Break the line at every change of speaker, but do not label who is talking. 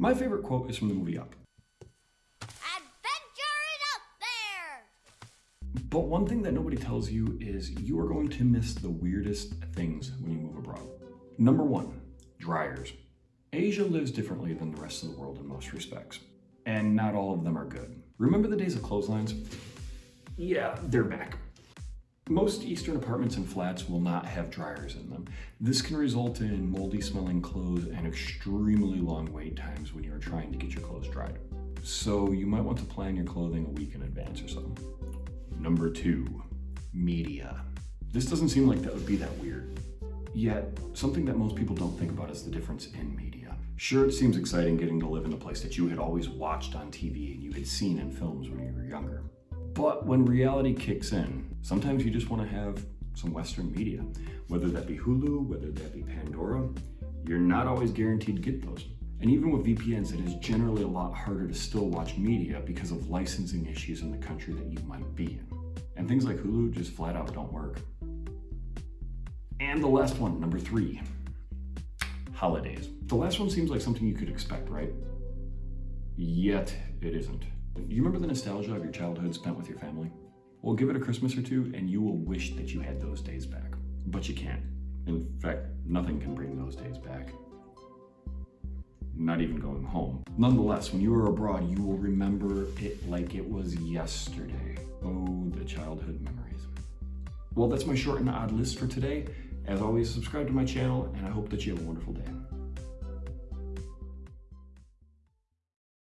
My favorite quote is from the movie Up.
Adventure is up there!
But one thing that nobody tells you is you are going to miss the weirdest things when you move abroad. Number one, dryers. Asia lives differently than the rest of the world in most respects, and not all of them are good. Remember the days of clotheslines? Yeah, they're back. Most Eastern apartments and flats will not have dryers in them. This can result in moldy smelling clothes and extremely long wait times So you might want to plan your clothing a week in advance or so. Number two, media. This doesn't seem like that would be that weird. Yet, something that most people don't think about is the difference in media. Sure, it seems exciting getting to live in a place that you had always watched on TV and you had seen in films when you were younger. But when reality kicks in, sometimes you just want to have some Western media. Whether that be Hulu, whether that be Pandora, you're not always guaranteed to get those. And even with VPNs, it is generally a lot harder to still watch media because of licensing issues in the country that you might be in. And things like Hulu just flat out don't work. And the last one, number three, holidays. The last one seems like something you could expect, right? Yet it isn't. Do you remember the nostalgia of your childhood spent with your family? Well, give it a Christmas or two and you will wish that you had those days back. But you can't. In fact, nothing can bring those days back. Not even going home. Nonetheless, when you are abroad, you will remember it like it was yesterday. Oh, the childhood memories. Well, that's my short and odd list for today. As always, subscribe to my channel, and I hope that you have a wonderful day.